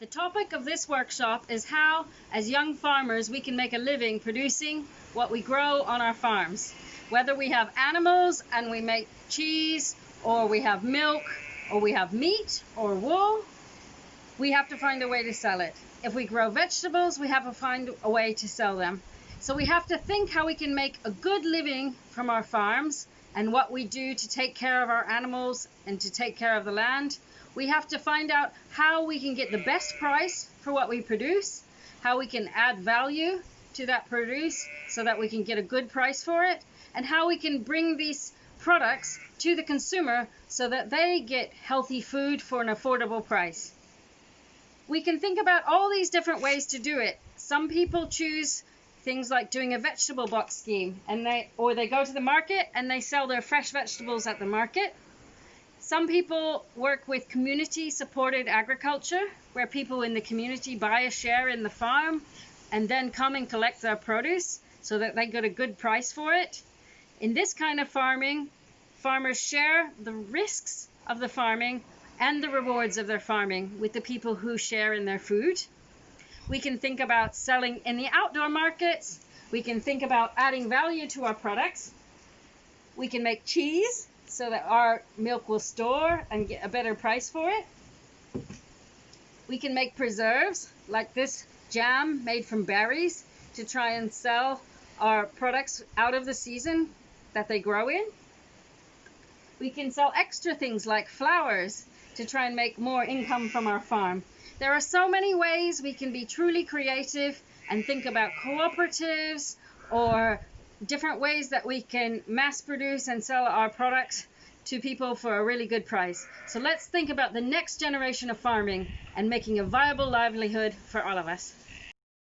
The topic of this workshop is how, as young farmers, we can make a living producing what we grow on our farms. Whether we have animals and we make cheese, or we have milk, or we have meat or wool, we have to find a way to sell it. If we grow vegetables, we have to find a way to sell them. So we have to think how we can make a good living from our farms and what we do to take care of our animals and to take care of the land we have to find out how we can get the best price for what we produce, how we can add value to that produce so that we can get a good price for it, and how we can bring these products to the consumer so that they get healthy food for an affordable price. We can think about all these different ways to do it. Some people choose things like doing a vegetable box scheme and they or they go to the market and they sell their fresh vegetables at the market some people work with community supported agriculture, where people in the community buy a share in the farm and then come and collect their produce so that they get a good price for it. In this kind of farming, farmers share the risks of the farming and the rewards of their farming with the people who share in their food. We can think about selling in the outdoor markets. We can think about adding value to our products. We can make cheese so that our milk will store and get a better price for it. We can make preserves like this jam made from berries to try and sell our products out of the season that they grow in. We can sell extra things like flowers to try and make more income from our farm. There are so many ways we can be truly creative and think about cooperatives or different ways that we can mass produce and sell our products to people for a really good price. So let's think about the next generation of farming and making a viable livelihood for all of us.